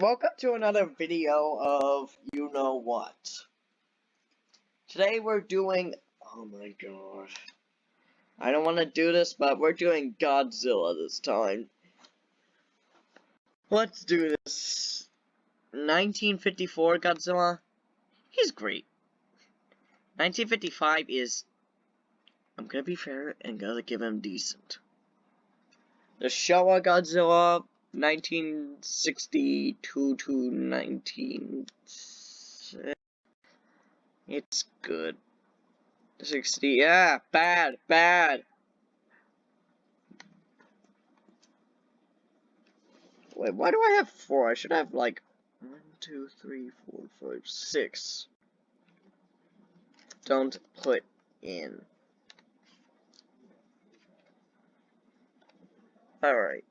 Welcome to another video of You Know What. Today we're doing... Oh my god. I don't want to do this, but we're doing Godzilla this time. Let's do this. 1954 Godzilla. He's great. 1955 is... I'm gonna be fair and gonna give him decent. The Showa Godzilla 1962 to 19... It's good. 60, yeah, bad, bad. Wait, why do I have four? I should have like one, two, three, four, five, six. Don't put in. Alright.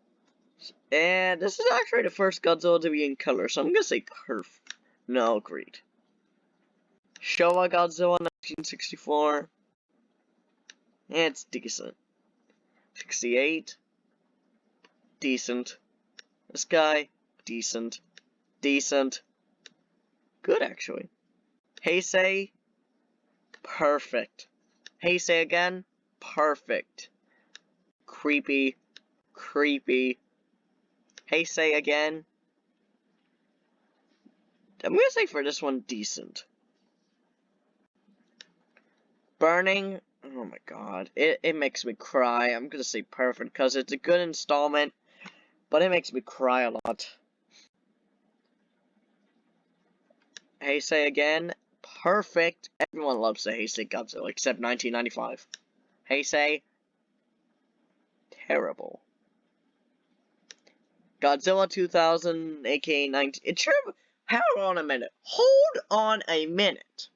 And this is actually the first Godzilla to be in color, so I'm gonna say curve. No, great. Showa Godzilla 1964. it's decent. 68. Decent. This guy, decent. Decent. Good, actually. Heisei, perfect. Heisei again, perfect. Creepy, creepy, Heisei again. I'm gonna say for this one, decent. Burning, oh my god, it, it makes me cry. I'm gonna say perfect, because it's a good installment, but it makes me cry a lot. Heisei again, perfect. Everyone loves the Heisei Godzilla, except 1995. Heisei, terrible. Godzilla 2000, aka 19. It should Hold on a minute. Hold on a minute.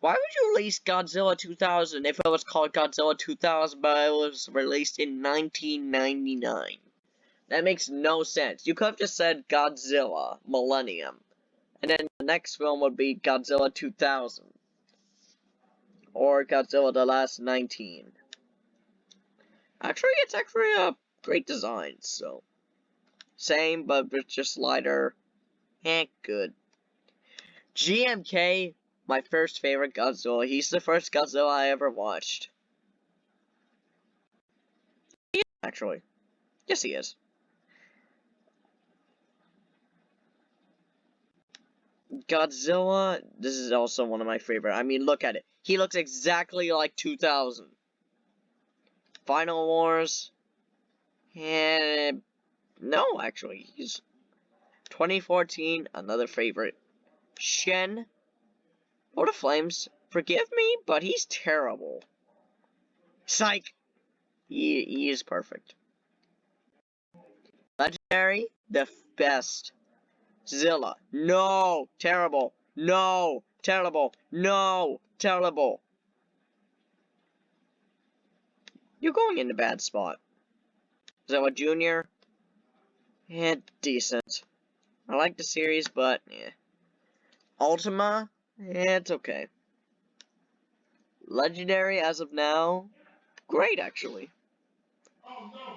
Why would you release Godzilla 2000 if it was called Godzilla 2000 but it was released in 1999? That makes no sense. You could have just said Godzilla Millennium. And then the next film would be Godzilla 2000. Or Godzilla The Last 19. Actually, it's actually a great design, so. Same, but it's just lighter. Eh, good. GMK, my first favorite Godzilla. He's the first Godzilla I ever watched. Actually. Yes, he is. Godzilla, this is also one of my favorite. I mean, look at it. He looks exactly like 2000. Final Wars. And no, actually, he's 2014, another favorite. Shin. Lord of Flames, forgive me, but he's terrible. Psych! He, he is perfect. Legendary, the best. Zilla, no! Terrible! No! Terrible! No! Terrible! You're going in a bad spot. Zilla Jr., yeah, decent. I like the series, but yeah. Ultima, yeah, it's okay. Legendary as of now, great actually. Oh, no.